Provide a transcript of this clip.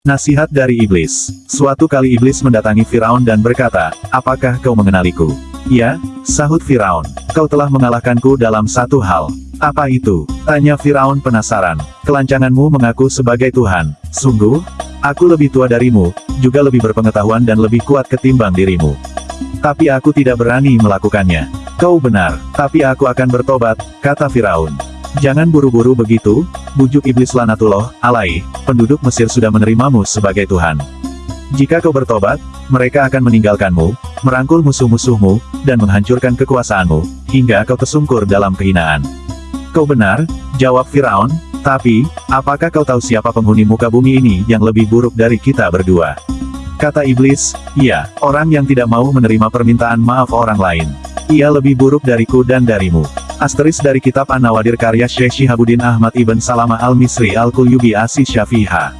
Nasihat dari Iblis. Suatu kali Iblis mendatangi Firaun dan berkata, Apakah kau mengenaliku? Ya, sahut Firaun. Kau telah mengalahkanku dalam satu hal. Apa itu? Tanya Firaun penasaran. Kelancanganmu mengaku sebagai Tuhan. Sungguh? Aku lebih tua darimu, juga lebih berpengetahuan dan lebih kuat ketimbang dirimu. Tapi aku tidak berani melakukannya. Kau benar, tapi aku akan bertobat, kata Firaun. Jangan buru-buru begitu, bujuk iblis lanatullah, alai, penduduk Mesir sudah menerimamu sebagai Tuhan. Jika kau bertobat, mereka akan meninggalkanmu, merangkul musuh-musuhmu, dan menghancurkan kekuasaanmu, hingga kau tersungkur dalam kehinaan. Kau benar, jawab Firaun, tapi, apakah kau tahu siapa penghuni muka bumi ini yang lebih buruk dari kita berdua? Kata iblis, iya, orang yang tidak mau menerima permintaan maaf orang lain. Ia lebih buruk dariku dan darimu. Asteris dari kitab An-Nawadir karya Syekh Shihabuddin Ahmad Ibn Salama Al-Misri Al-Kulyubi Asi Syafiha.